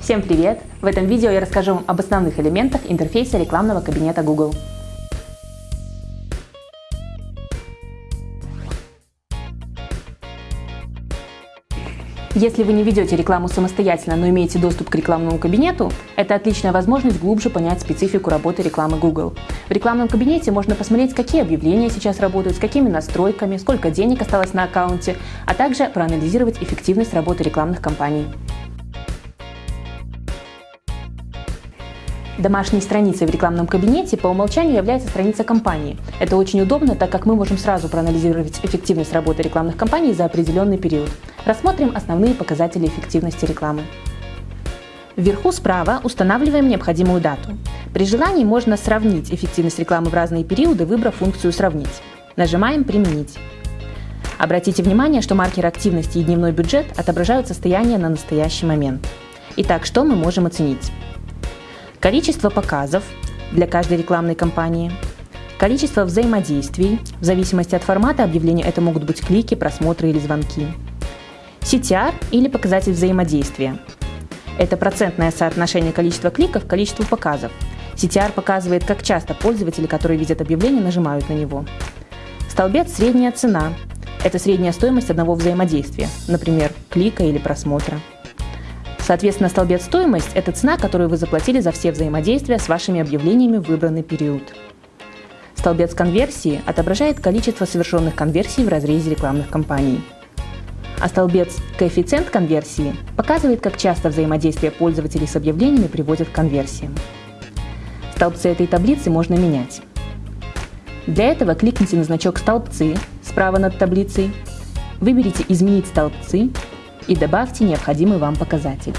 Всем привет! В этом видео я расскажу вам об основных элементах интерфейса рекламного кабинета Google. Если вы не ведете рекламу самостоятельно, но имеете доступ к рекламному кабинету, это отличная возможность глубже понять специфику работы рекламы Google. В рекламном кабинете можно посмотреть, какие объявления сейчас работают, с какими настройками, сколько денег осталось на аккаунте, а также проанализировать эффективность работы рекламных кампаний. Домашней страницей в рекламном кабинете по умолчанию является страница компании. Это очень удобно, так как мы можем сразу проанализировать эффективность работы рекламных кампаний за определенный период. Рассмотрим основные показатели эффективности рекламы. Вверху справа устанавливаем необходимую дату. При желании можно сравнить эффективность рекламы в разные периоды, выбрав функцию «Сравнить». Нажимаем «Применить». Обратите внимание, что маркер активности и дневной бюджет отображают состояние на настоящий момент. Итак, что мы можем оценить? Количество показов для каждой рекламной кампании, количество взаимодействий, в зависимости от формата объявления это могут быть клики, просмотры или звонки, CTR или показатель взаимодействия. Это процентное соотношение количества кликов к количеству показов. CTR показывает, как часто пользователи, которые видят объявление, нажимают на него. Столбец «Средняя цена» – это средняя стоимость одного взаимодействия, например, клика или просмотра. Соответственно, столбец стоимость – это цена, которую вы заплатили за все взаимодействия с вашими объявлениями в выбранный период. Столбец конверсии отображает количество совершенных конверсий в разрезе рекламных кампаний. А столбец коэффициент конверсии показывает, как часто взаимодействие пользователей с объявлениями приводит к конверсиям. Столбцы этой таблицы можно менять. Для этого кликните на значок «Столбцы» справа над таблицей, выберите «Изменить столбцы» и добавьте необходимый вам показатель.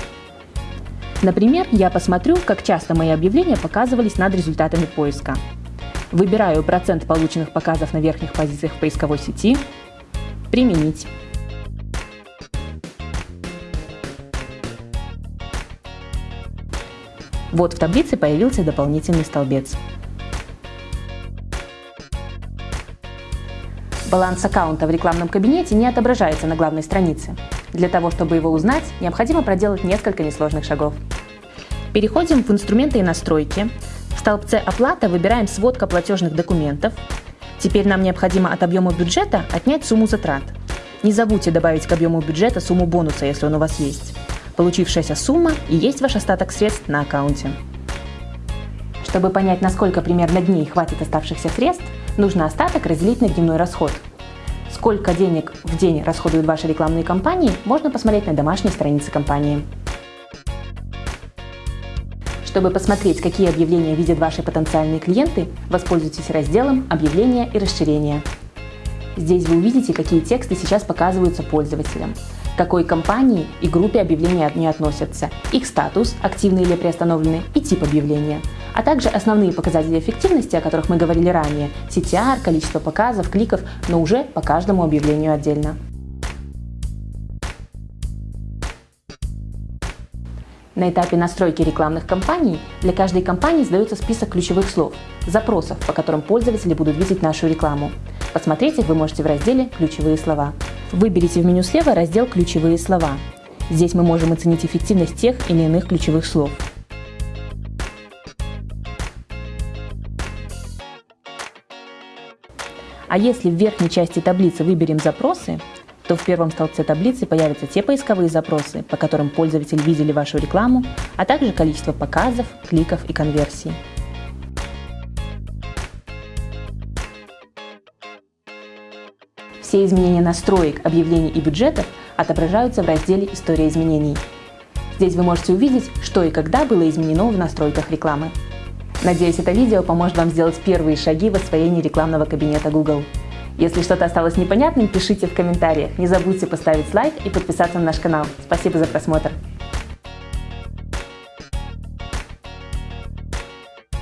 Например, я посмотрю, как часто мои объявления показывались над результатами поиска. Выбираю процент полученных показов на верхних позициях в поисковой сети, применить. Вот в таблице появился дополнительный столбец. Баланс аккаунта в рекламном кабинете не отображается на главной странице. Для того, чтобы его узнать, необходимо проделать несколько несложных шагов. Переходим в инструменты и настройки. В столбце «Оплата» выбираем «Сводка платежных документов». Теперь нам необходимо от объема бюджета отнять сумму затрат. Не забудьте добавить к объему бюджета сумму бонуса, если он у вас есть. Получившаяся сумма и есть ваш остаток средств на аккаунте. Чтобы понять, насколько примерно дней хватит оставшихся средств, нужно остаток разделить на дневной расход – Сколько денег в день расходуют ваши рекламные кампании, можно посмотреть на домашней странице компании. Чтобы посмотреть, какие объявления видят ваши потенциальные клиенты, воспользуйтесь разделом «Объявления и расширения». Здесь вы увидите, какие тексты сейчас показываются пользователям, какой компании и группе объявления они относятся, их статус, активный или приостановленный, и тип объявления – а также основные показатели эффективности, о которых мы говорили ранее, CTR, количество показов, кликов, но уже по каждому объявлению отдельно. На этапе настройки рекламных кампаний для каждой компании сдается список ключевых слов, запросов, по которым пользователи будут видеть нашу рекламу. Посмотреть их вы можете в разделе «Ключевые слова». Выберите в меню слева раздел «Ключевые слова». Здесь мы можем оценить эффективность тех или иных ключевых слов. А если в верхней части таблицы выберем запросы, то в первом столбце таблицы появятся те поисковые запросы, по которым пользователи видели вашу рекламу, а также количество показов, кликов и конверсий. Все изменения настроек, объявлений и бюджетов отображаются в разделе «История изменений». Здесь вы можете увидеть, что и когда было изменено в настройках рекламы. Надеюсь, это видео поможет вам сделать первые шаги в освоении рекламного кабинета Google. Если что-то осталось непонятным, пишите в комментариях. Не забудьте поставить лайк и подписаться на наш канал. Спасибо за просмотр.